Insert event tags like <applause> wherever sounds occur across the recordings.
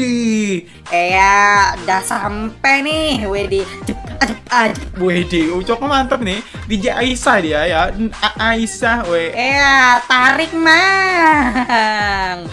Widih. Eh ya, udah sampai nih, Wedi. Widih, Ucok mantep nih. DJ Aisyah dia ya. A Aisyah, we. Eh ya, tarik mang.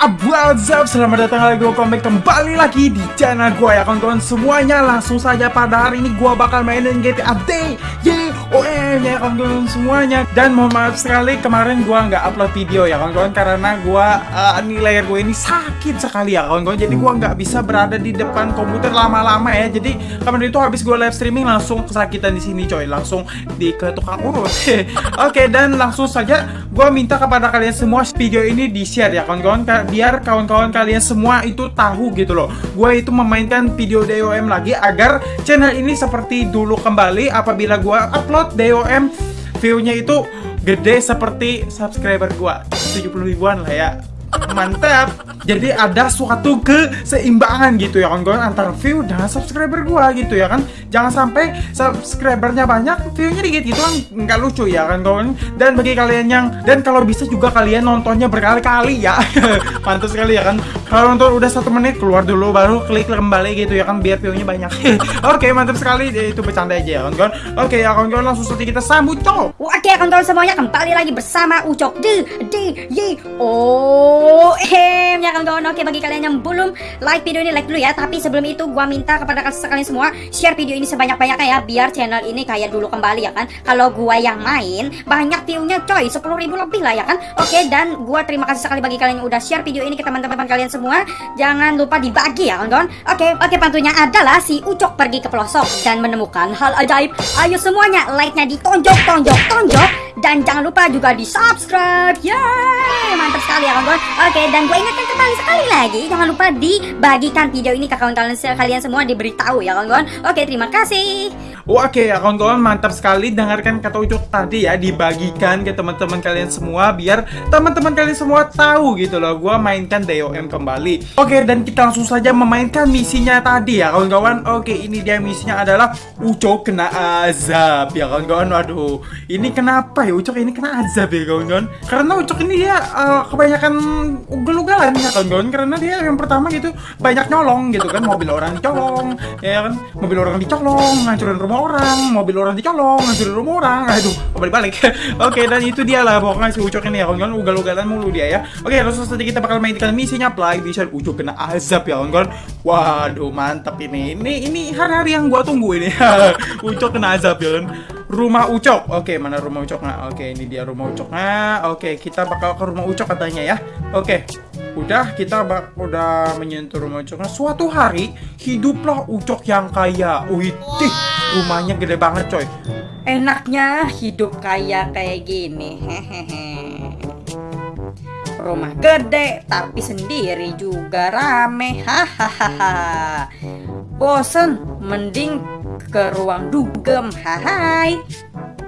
What's up? Selamat datang lagi gue comeback kembali lagi di channel gue ya kawan-kawan semuanya Langsung saja pada hari ini gue bakal mainin GTA Day Yeay, OM ya kawan-kawan semuanya. Dan mohon maaf sekali kemarin gue nggak upload video ya kawan-kawan Karena gue, uh, ini layar gue ini sakit sekali ya kawan-kawan. Jadi gue nggak bisa berada di depan komputer lama-lama ya. Jadi kemarin itu habis gue live streaming langsung kesakitan di sini coy. Langsung di ke tukang urut <laughs> Oke, dan langsung saja gue minta kepada kalian semua video ini di share ya kawan-kawan biar kawan-kawan kalian semua itu tahu gitu loh. Gue itu memainkan video DOM lagi agar channel ini seperti dulu kembali apabila gue upload DOM view-nya itu gede seperti subscriber gue 70 ribuan lah ya. Mantap. Jadi ada suatu keseimbangan gitu ya kawan-kawan antara view dan subscriber gua gitu ya kan jangan sampai subscribernya banyak viewnya dikit gitu kan nggak lucu ya kan kawan? Dan bagi kalian yang dan kalau bisa juga kalian nontonnya berkali-kali ya. <laughs> Mantap sekali ya kan? Kalau nonton udah satu menit keluar dulu baru klik kembali gitu ya kan biar viewnya banyak. <laughs> Oke mantap sekali. Ya, itu bercanda aja ya kawan-kawan. Oke ya kawan-kawan langsung saja kita sambut cok. Oke kawan-kawan semuanya kembali lagi bersama Ucok. Di di ye oh em ya kawan-kawan. Oke bagi kalian yang belum like video ini like dulu ya. Tapi sebelum itu gua minta kepada kalian semua share video ini sebanyak-banyaknya ya biar channel ini kayak dulu kembali ya kan. Kalau gua yang main banyak viewnya coy 10 ribu lebih lah ya kan. Oke dan gua terima kasih sekali bagi kalian yang udah share video ini ke teman-teman kalian semua. Jangan lupa dibagi ya kawan-kawan. Oke oke pantunya adalah si Ucok pergi ke pelosok dan menemukan hal ajaib. Ayo semuanya like-nya ditonjok tonjok tonjok dan jangan lupa juga di subscribe. Yeay mantap sekali ya kawan-kawan. Oke dan gue ingatkan kembali sekali lagi jangan lupa dibagikan video ini ke kawan-kawan. Kalian semua diberitahu ya kawan-kawan. Oke terima kasih. Oke ya kawan-kawan mantap sekali. Dengarkan kata Ucok tadi ya dibagikan ke teman-teman kalian semua biar teman-teman kalian semua tahu gitu loh. Gua mainkan DOM kembali. Oke dan kita langsung saja memainkan misinya tadi ya kawan-kawan. Oke ini dia misinya adalah Ucok kena azab ya kawan-kawan. Waduh ini kenapa ya Ucok ini kena azab ya kawan-kawan? Karena Ucok ini dia uh, kebanyakan ugal-ugalan ya kawan-kawan karena dia yang pertama gitu banyak nyolong gitu kan mobil orang dicolong ya kan mobil orang dicolong ngancurin rumah orang, mobil orang dicolong, ngancurin rumah orang. Aduh, balik-balik. <laughs> Oke, dan itu dia lah pokoknya si Ucok ini ya, kawan-kawan ugal-ugalan mulu dia ya. Oke, langsung saja kita bakal mainkan misinya Play Vision Ucok kena azab ya, kawan-kawan. Waduh, mantap ini. Ini ini hari-hari yang gua tunggu ini. <laughs> Ucok kena azab ya. Rumah Ucok. Oke, mana rumah Ucok? Nah, oke, ini dia rumah Ucok. Nah, oke, kita bakal ke rumah Ucok katanya ya. Oke. Udah kita bak udah menyentuh rumah Ucok. Nah, suatu hari hiduplah Ucok yang kaya. Wih, rumahnya gede banget coy enaknya hidup kaya kayak gini hehehe rumah gede tapi sendiri juga rame hahaha bosen mending ke ruang dugem hai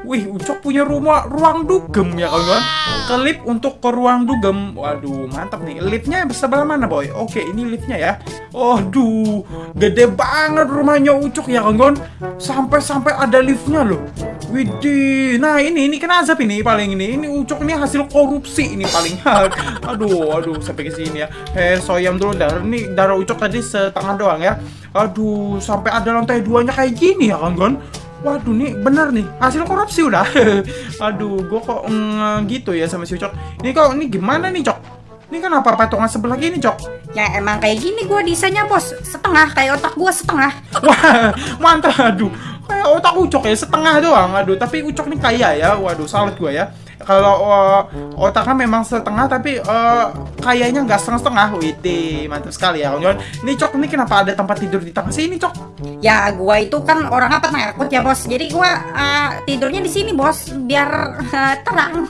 Wih, Ucok punya rumah ruang dugem ya kawan-kawan. Kelip untuk ke ruang dugem. Waduh, mantap nih. Liftnya sebelah mana, boy? Oke, ini liftnya ya. Aduh, gede banget rumahnya Ucok ya kawan-kawan. Sampai-sampai ada liftnya loh. Widih, nah ini ini kena azab ini paling ini. Ini Ucok ini hasil korupsi ini paling. <laughs> aduh, aduh sampai ke sini ya. Eh, soyam dulu darah. Ini darah Ucok tadi setengah doang ya. Aduh, sampai ada lantai duanya kayak gini ya kawan-kawan. Waduh nih bener nih hasil korupsi udah. <laughs> Aduh, gue kok mm, gitu ya sama si Cok. Ini kok ini gimana nih Cok? Ini kan apa patungan sebelah gini Cok? Ya emang kayak gini gue desainnya bos setengah kayak otak gue setengah. <laughs> Wah mantap aduh otak Ucok ya setengah doang. Aduh tapi Ucok nih kaya ya. Waduh salut gue ya kalau uh, otaknya memang setengah tapi uh, kayaknya nggak setengah-setengah. Wih, mantap sekali ya kawan-kawan. Ini Cok, ini kenapa ada tempat tidur di tengah sini, Cok? Ya, gua itu kan orang apa takut ya, Bos. Jadi gua uh, tidurnya di sini, Bos, biar uh, terang. <laughs>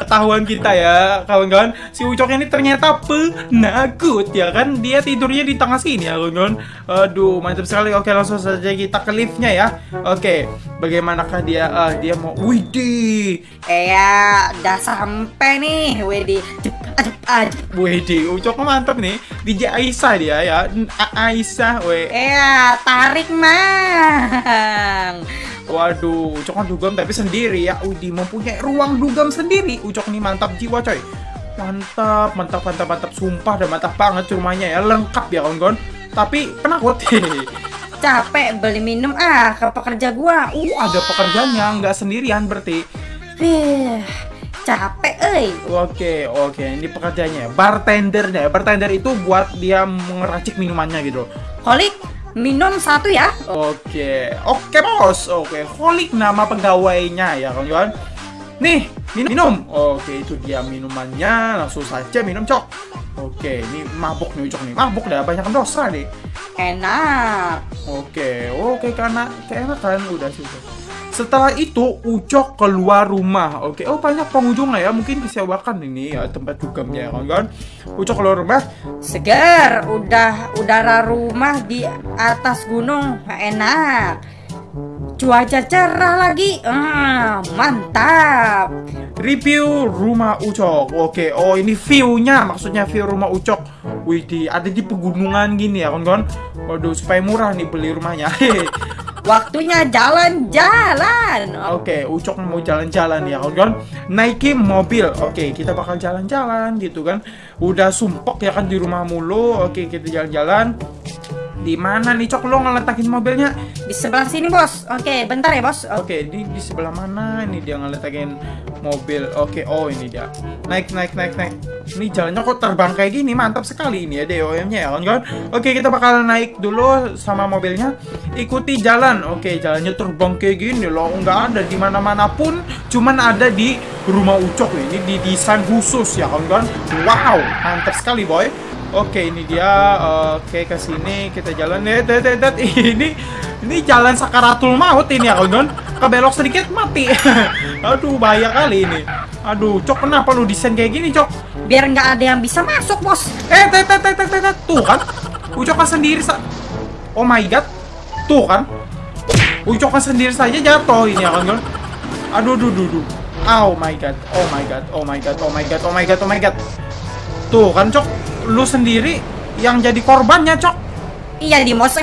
ketahuan kita ya, kawan-kawan. Si Ucok ini ternyata penakut ya kan. Dia tidurnya di tengah sini ya, kawan-kawan. Aduh, mantap sekali. Oke, langsung saja kita ke liftnya ya. Oke, bagaimanakah dia? Uh, dia mau Wih, Widih. Eh ya, udah sampai nih, Wedi. ajep ajep Wih, di Ucok mantap nih. DJ Aisyah dia ya. A- Aisyah, weh. ya tarik mang Waduh, Ucok kan dugem tapi sendiri ya. Udi mempunyai ruang dugem sendiri. Ucok nih mantap jiwa coy. Mantap, mantap, mantap, mantap. Sumpah dan mantap banget rumahnya ya. Lengkap ya kawan-kawan. Tapi penakut. <laughs> capek beli minum ah ke pekerja gua uh, ada pekerjaannya, nggak sendirian berarti. Eh, capek euy Oke, oke. Ini pekerjaannya. Bartendernya. Bartender itu buat dia meracik minumannya gitu. Holik minum satu ya Oke, oke bos. Oke, Holik nama pegawainya ya kawan-kawan. Nih, minum. minum. Oke, itu dia minumannya. Langsung saja minum cok. Oke, ini mabuk nih cok nih. Mabuk dah banyak dosa deh. enak Oke, oke karena keenakan udah sudah. Setelah itu Ucok keluar rumah. Oke, oh banyak pengunjung ya. Mungkin disewakan ini ya tempat dugamnya ya kawan-kawan. Ucok keluar rumah. segar udah udara rumah di atas gunung enak cuaca cerah lagi Ah, mantap Review rumah Ucok. Oke, oh ini view-nya, maksudnya view rumah Ucok. Wih, di, ada di pegunungan gini ya, kawan-kawan. Waduh, supaya murah nih beli rumahnya. <laughs> waktunya jalan-jalan Oke, Ucok mau jalan-jalan ya, kawan-kawan. Naikin mobil. Oke, kita bakal jalan-jalan gitu kan. Udah sumpok ya kan di rumah mulu. Oke, kita jalan-jalan. Di mana nih Cok lo ngeletakin mobilnya? di sebelah sini bos oke bentar ya bos Oke, di di sebelah mana ini dia ngeletakin mobil? Oke, oh ini dia. Naik, naik, naik, naik. Ini jalannya kok terbang kayak gini, mantap sekali ini ya DOM-nya ya kawan-kawan. Oke, kita bakal naik dulu sama mobilnya. Ikuti jalan. Oke, jalannya terbang kayak gini loh, nggak ada di mana-mana pun, cuman ada di rumah Ucok ini di desain khusus ya kawan-kawan. Wow, mantap sekali boy. Oke, ini dia. Oke, ke sini kita jalan. Eh, det. <laughs> Ini ini jalan sakaratul maut ini ya, kawan. Kebelok sedikit mati. <laughs> Aduh, bahaya kali ini. Aduh, Cok kenapa lu desain kayak gini, Cok? biar nggak ada yang bisa masuk bos Eh, tet, tet, tet, tet. Tuh kan. Ucok kan sendiri sa Oh my god. Tuh kan. Ucok kan sendiri saja jatuh ini ya, kawan. Aduh, duh, duh, duh. Oh my god. Oh my god. Oh my god. Oh my god. Oh my god. Oh my god. Tuh kan, Cok. Lu sendiri yang jadi korbannya, Cok. iya di bos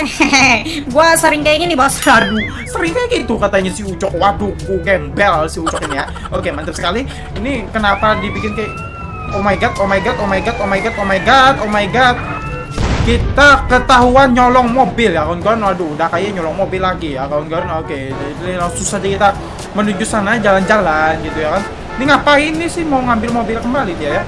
<laughs> gua sering kayak gini bos Aduh, sering kayak gitu katanya si Ucok. Waduh, ku gembel si Ucok ini ya. Oke, mantap sekali. Ini kenapa dibikin kayak Oh my god, oh my god, oh my god, oh my god, oh my god, oh my god. Kita ketahuan nyolong mobil ya kawan-kawan. Waduh, udah kayak nyolong mobil lagi ya kawan-kawan. Oke, jadi langsung saja kita menuju sana jalan-jalan gitu ya kan. Ini ngapain nih sih mau ngambil mobil kembali dia ya?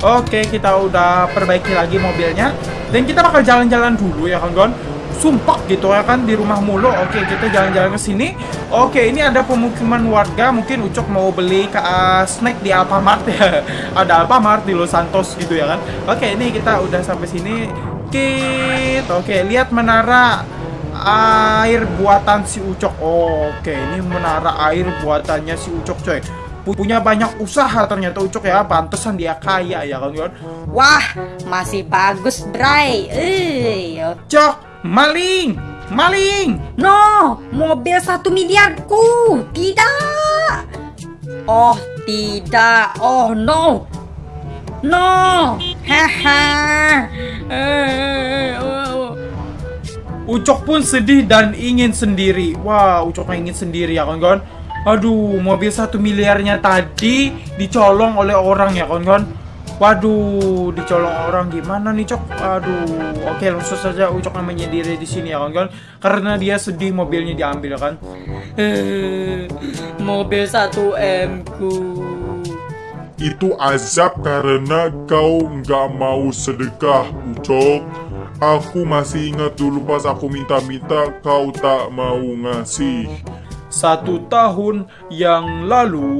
Oke, kita udah perbaiki lagi mobilnya dan kita bakal jalan-jalan dulu ya kawan-kawan. Sumpah gitu ya kan di rumah mulu. Oke, kita jalan-jalan ke sini. Oke, ini ada pemukiman warga. Mungkin Ucok mau beli ke uh, snack di Alfamart ya. <laughs> ada Alfamart di Los Santos gitu ya kan. Oke, ini kita udah sampai sini. Kita oke, lihat menara air buatan si Ucok. Oke, ini menara air buatannya si Ucok, coy. Punya banyak usaha ternyata Ucok ya. Pantesan dia kaya ya kawan-kawan. wah masih bagus Bray eh Cok, maling, maling. No, mobil satu miliarku. Tidak. Oh, tidak. Oh, no. No. Haha. Ucok pun sedih dan ingin sendiri. Wah, Ucok ingin sendiri ya kawan-kawan. Aduh, mobil satu miliarnya tadi dicolong oleh orang ya kawan-kawan. Waduh, dicolong orang gimana nih cok? Aduh, oke langsung saja Ucok namanya diri di sini ya kawan-kawan. Karena dia sedih mobilnya diambil kan. Eh, mobil satu M ku. Itu azab karena kau nggak mau sedekah, Ucok. Aku masih ingat dulu pas aku minta-minta kau tak mau ngasih. Satu tahun yang lalu,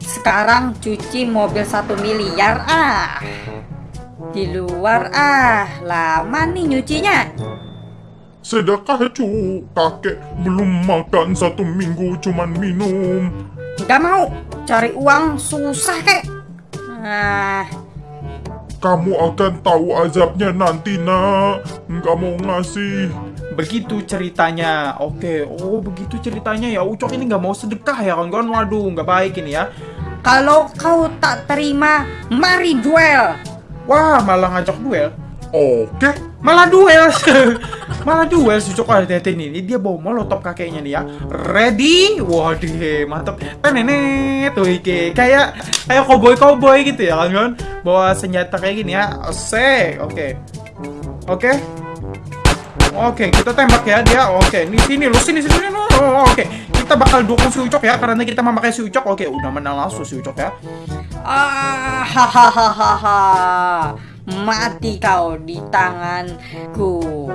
Sekarang cuci mobil satu miliar ah. Di luar ah, lama nih nyucinya. Sedekah cu, kakek belum makan satu minggu cuman minum. Gak mau cari uang susah kek. Nah, Kamu akan tahu azabnya nanti nak. Nggak mau ngasih. Begitu ceritanya. Oke, oh begitu ceritanya ya. Ucok ini nggak mau sedekah ya kawan-kawan. Waduh, nggak baik ini ya. Kalau kau tak terima, mari duel. Wah, malah ngajak duel. Oke, Malah duel. <laughs> malah duel si Ucok ada ini. Dia bawa molotov kakeknya nih ya. Ready? Waduh, mantap. Tenenet tuh iki. Kayak kayak cowboy-cowboy gitu ya kan kan. Bawa senjata kayak gini ya. Asik. Oke. Oke. Oke, kita tembak ya dia. Oke, di sini lu sini sini. sini. Oh, oke. Kita bakal dukung si Ucok ya karena kita memakai si Ucok. Oke, udah menang langsung si Ucok ya. Ah, hahaha. Mati kau di tanganku.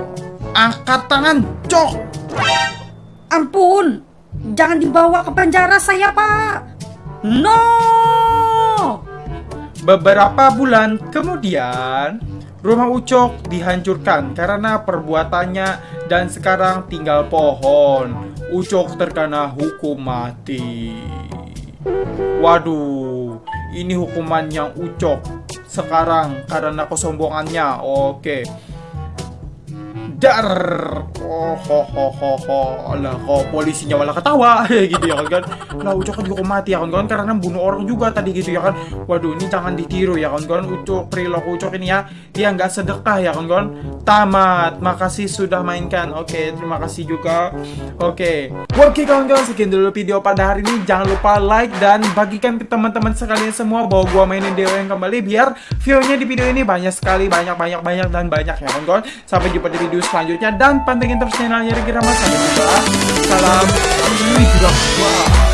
Angkat tangan, Cok. Ampun, jangan dibawa ke penjara saya, Pak. No! Beberapa bulan kemudian, rumah Ucok dihancurkan karena perbuatannya dan sekarang tinggal pohon. Ucok terkena hukum mati. Waduh, ini hukuman yang Ucok sekarang karena kesombongannya. Oke. Dar. Oh, ho, ho, ho, ho. Lah, kok polisinya malah ketawa <laughs> gitu ya kan. Lah, Ucok kan juga mati ya kan karena bunuh orang juga tadi gitu ya kan. Waduh, ini jangan ditiru ya kan. Ucok perilaku Ucok ini ya, dia nggak sedekah ya kan. Tamat. Makasih sudah mainkan. Oke, terima kasih juga. Oke. Oke kawan-kawan, sekian dulu video pada hari ini. Jangan lupa like dan bagikan ke teman-teman sekalian semua bahwa gua mainin Dewa yang kembali biar view-nya di video ini banyak sekali, banyak banyak banyak dan banyak ya kawan-kawan. Sampai jumpa di video selanjutnya dan pantengin terus channelnya Riki Rama. Salam. Gila. Wah.